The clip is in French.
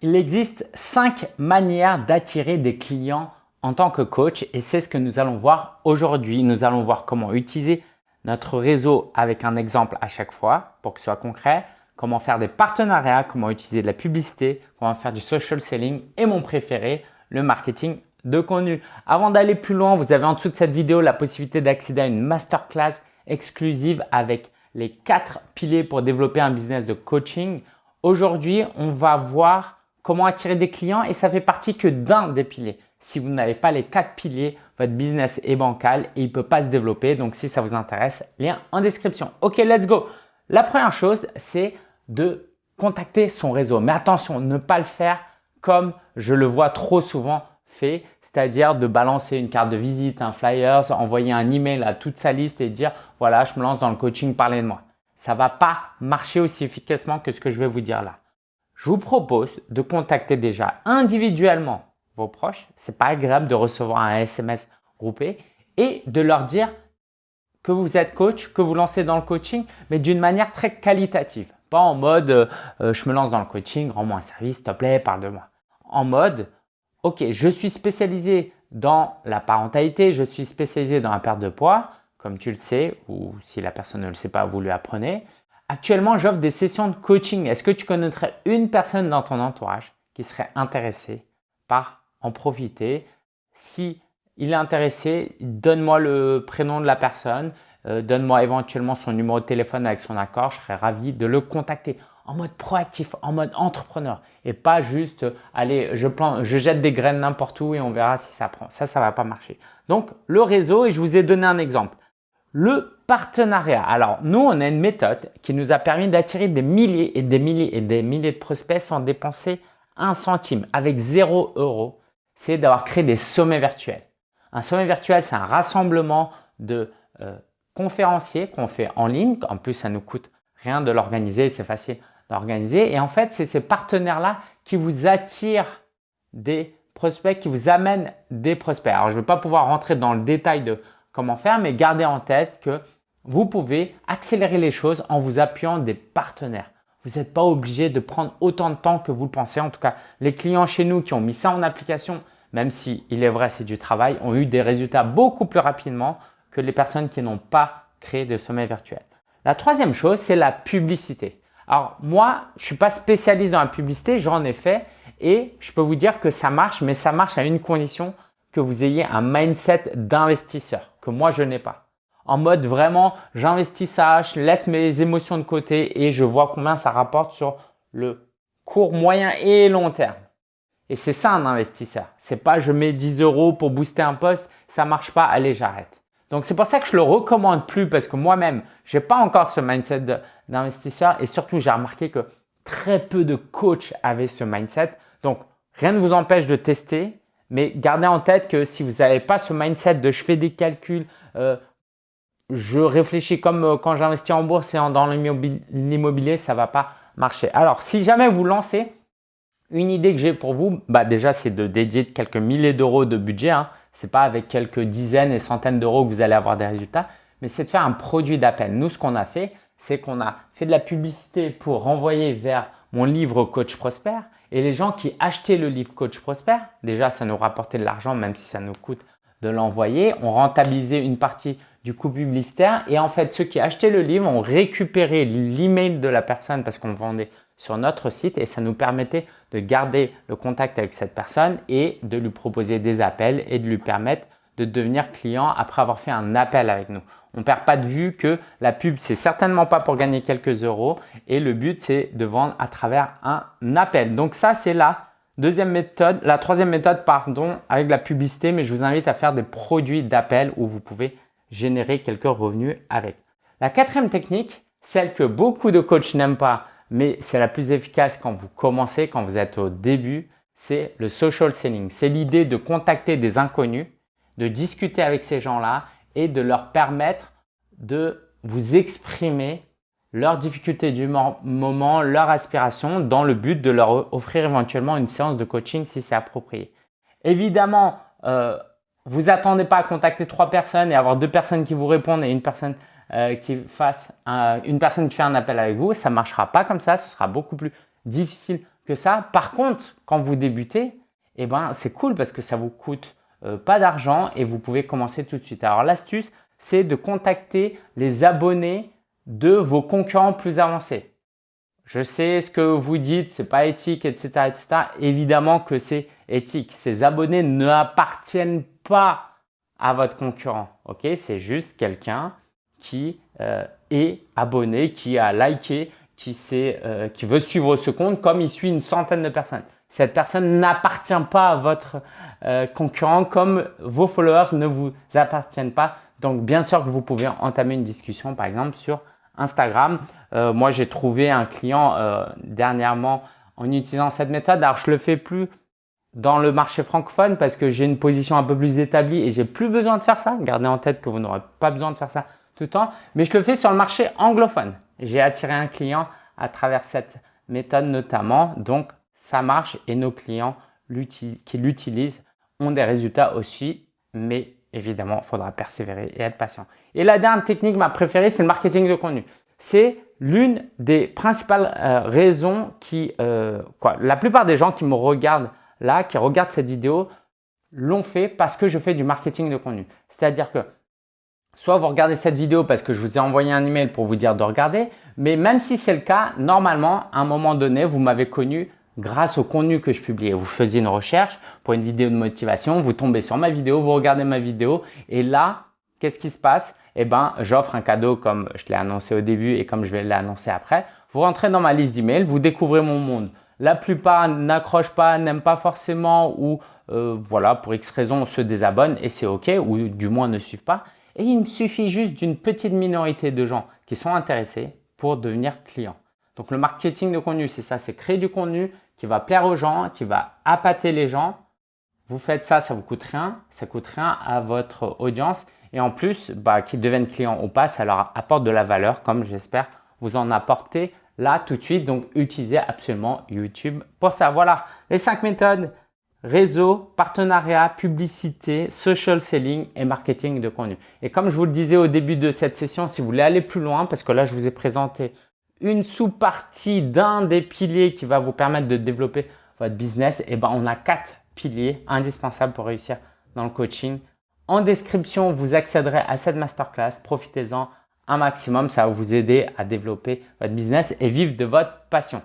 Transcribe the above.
Il existe cinq manières d'attirer des clients en tant que coach et c'est ce que nous allons voir aujourd'hui. Nous allons voir comment utiliser notre réseau avec un exemple à chaque fois pour que ce soit concret, comment faire des partenariats, comment utiliser de la publicité, comment faire du social selling et mon préféré, le marketing de contenu. Avant d'aller plus loin, vous avez en dessous de cette vidéo la possibilité d'accéder à une masterclass exclusive avec les quatre piliers pour développer un business de coaching. Aujourd'hui, on va voir comment attirer des clients et ça fait partie que d'un des piliers. Si vous n'avez pas les quatre piliers, votre business est bancal et il ne peut pas se développer. Donc, si ça vous intéresse, lien en description. Ok, let's go. La première chose, c'est de contacter son réseau. Mais attention, ne pas le faire comme je le vois trop souvent fait, c'est-à-dire de balancer une carte de visite, un flyers, envoyer un email à toute sa liste et dire « voilà, je me lance dans le coaching, parlez de moi ». Ça ne va pas marcher aussi efficacement que ce que je vais vous dire là je vous propose de contacter déjà individuellement vos proches. Ce n'est pas agréable de recevoir un SMS groupé et de leur dire que vous êtes coach, que vous lancez dans le coaching, mais d'une manière très qualitative. Pas en mode euh, euh, je me lance dans le coaching, rends-moi un service, s'il te plaît, parle de moi. En mode ok, je suis spécialisé dans la parentalité, je suis spécialisé dans la perte de poids, comme tu le sais, ou si la personne ne le sait pas, vous lui apprenez. Actuellement, j'offre des sessions de coaching. Est-ce que tu connaîtrais une personne dans ton entourage qui serait intéressée par en profiter? Si il est intéressé, donne-moi le prénom de la personne, euh, donne-moi éventuellement son numéro de téléphone avec son accord. Je serais ravi de le contacter en mode proactif, en mode entrepreneur et pas juste allez, je, plante, je jette des graines n'importe où et on verra si ça prend. Ça, ça va pas marcher. Donc, le réseau et je vous ai donné un exemple. Le partenariat. Alors, nous, on a une méthode qui nous a permis d'attirer des milliers et des milliers et des milliers de prospects sans dépenser un centime. Avec zéro euro, c'est d'avoir créé des sommets virtuels. Un sommet virtuel, c'est un rassemblement de euh, conférenciers qu'on fait en ligne. En plus, ça nous coûte rien de l'organiser, c'est facile d'organiser. Et en fait, c'est ces partenaires-là qui vous attirent des prospects, qui vous amènent des prospects. Alors, je ne vais pas pouvoir rentrer dans le détail de comment faire, mais gardez en tête que vous pouvez accélérer les choses en vous appuyant des partenaires. Vous n'êtes pas obligé de prendre autant de temps que vous le pensez. En tout cas, les clients chez nous qui ont mis ça en application, même si il est vrai c'est du travail, ont eu des résultats beaucoup plus rapidement que les personnes qui n'ont pas créé de sommet virtuel. La troisième chose, c'est la publicité. Alors moi, je ne suis pas spécialiste dans la publicité, j'en ai fait et je peux vous dire que ça marche, mais ça marche à une condition que vous ayez un mindset d'investisseur moi je n'ai pas. En mode vraiment, j'investis ça, je laisse mes émotions de côté et je vois combien ça rapporte sur le court, moyen et long terme. Et c'est ça un investisseur. C'est pas je mets 10 euros pour booster un poste, ça marche pas, allez j'arrête. Donc c'est pour ça que je le recommande plus parce que moi-même, j'ai pas encore ce mindset d'investisseur et surtout j'ai remarqué que très peu de coachs avaient ce mindset. Donc rien ne vous empêche de tester, mais gardez en tête que si vous n'avez pas ce mindset de je fais des calculs, euh, je réfléchis comme euh, quand j'investis en bourse et dans l'immobilier, ça ne va pas marcher. Alors, si jamais vous lancez, une idée que j'ai pour vous, bah déjà, c'est de dédier quelques milliers d'euros de budget. Hein. Ce n'est pas avec quelques dizaines et centaines d'euros que vous allez avoir des résultats, mais c'est de faire un produit d'appel. Nous, ce qu'on a fait, c'est qu'on a fait de la publicité pour renvoyer vers mon livre Coach Prosper et les gens qui achetaient le livre Coach Prosper, déjà ça nous rapportait de l'argent même si ça nous coûte de l'envoyer. On rentabilisait une partie du coût publicitaire et en fait ceux qui achetaient le livre ont récupéré l'email de la personne parce qu'on vendait sur notre site et ça nous permettait de garder le contact avec cette personne et de lui proposer des appels et de lui permettre de devenir client après avoir fait un appel avec nous. On ne perd pas de vue que la pub, c'est certainement pas pour gagner quelques euros et le but, c'est de vendre à travers un appel. Donc ça, c'est la deuxième méthode, la troisième méthode, pardon, avec la publicité, mais je vous invite à faire des produits d'appel où vous pouvez générer quelques revenus avec. La quatrième technique, celle que beaucoup de coachs n'aiment pas, mais c'est la plus efficace quand vous commencez, quand vous êtes au début, c'est le social selling. C'est l'idée de contacter des inconnus, de discuter avec ces gens-là et de leur permettre de vous exprimer leurs difficultés du moment, leurs aspirations dans le but de leur offrir éventuellement une séance de coaching si c'est approprié. Évidemment, euh, vous attendez pas à contacter trois personnes et avoir deux personnes qui vous répondent et une personne euh, qui fasse une personne qui fait un appel avec vous. Ça ne marchera pas comme ça, ce sera beaucoup plus difficile que ça. Par contre, quand vous débutez, eh ben, c'est cool parce que ça vous coûte euh, pas d'argent et vous pouvez commencer tout de suite. Alors l'astuce, c'est de contacter les abonnés de vos concurrents plus avancés. Je sais ce que vous dites, c'est pas éthique, etc., etc. Évidemment que c'est éthique. Ces abonnés n'appartiennent pas à votre concurrent. Ok, c'est juste quelqu'un qui euh, est abonné, qui a liké, euh, qui veut suivre ce compte comme il suit une centaine de personnes. Cette personne n'appartient pas à votre euh, concurrent comme vos followers ne vous appartiennent pas. Donc, bien sûr que vous pouvez entamer une discussion, par exemple, sur Instagram. Euh, moi, j'ai trouvé un client euh, dernièrement en utilisant cette méthode. Alors, je le fais plus dans le marché francophone parce que j'ai une position un peu plus établie et j'ai plus besoin de faire ça. Gardez en tête que vous n'aurez pas besoin de faire ça tout le temps. Mais je le fais sur le marché anglophone. J'ai attiré un client à travers cette méthode notamment. Donc, ça marche et nos clients qui l'utilisent ont des résultats aussi. Mais évidemment, il faudra persévérer et être patient. Et la dernière technique, ma préférée, c'est le marketing de contenu. C'est l'une des principales euh, raisons qui, euh, quoi, la plupart des gens qui me regardent là, qui regardent cette vidéo, l'ont fait parce que je fais du marketing de contenu. C'est-à-dire que soit vous regardez cette vidéo parce que je vous ai envoyé un email pour vous dire de regarder, mais même si c'est le cas, normalement, à un moment donné, vous m'avez connu grâce au contenu que je publiais. Vous faisiez une recherche pour une vidéo de motivation, vous tombez sur ma vidéo, vous regardez ma vidéo et là, qu'est-ce qui se passe? Eh bien, j'offre un cadeau comme je l'ai annoncé au début et comme je vais l'annoncer après. Vous rentrez dans ma liste d'emails, vous découvrez mon monde. La plupart n'accrochent pas, n'aiment pas forcément ou euh, voilà, pour X raisons se désabonnent et c'est OK ou du moins ne suivent pas. Et il me suffit juste d'une petite minorité de gens qui sont intéressés pour devenir clients. Donc le marketing de contenu, c'est ça, c'est créer du contenu qui va plaire aux gens, qui va appâter les gens. Vous faites ça, ça vous coûte rien, ça coûte rien à votre audience et en plus, bah, qu'ils deviennent clients ou pas, ça leur apporte de la valeur comme j'espère vous en apporter là tout de suite. Donc, utilisez absolument YouTube pour ça. Voilà les cinq méthodes réseau, partenariat, publicité, social selling et marketing de contenu. Et comme je vous le disais au début de cette session, si vous voulez aller plus loin, parce que là, je vous ai présenté une sous-partie d'un des piliers qui va vous permettre de développer votre business, et eh ben on a quatre piliers indispensables pour réussir dans le coaching. En description, vous accéderez à cette masterclass. Profitez-en un maximum. Ça va vous aider à développer votre business et vivre de votre passion.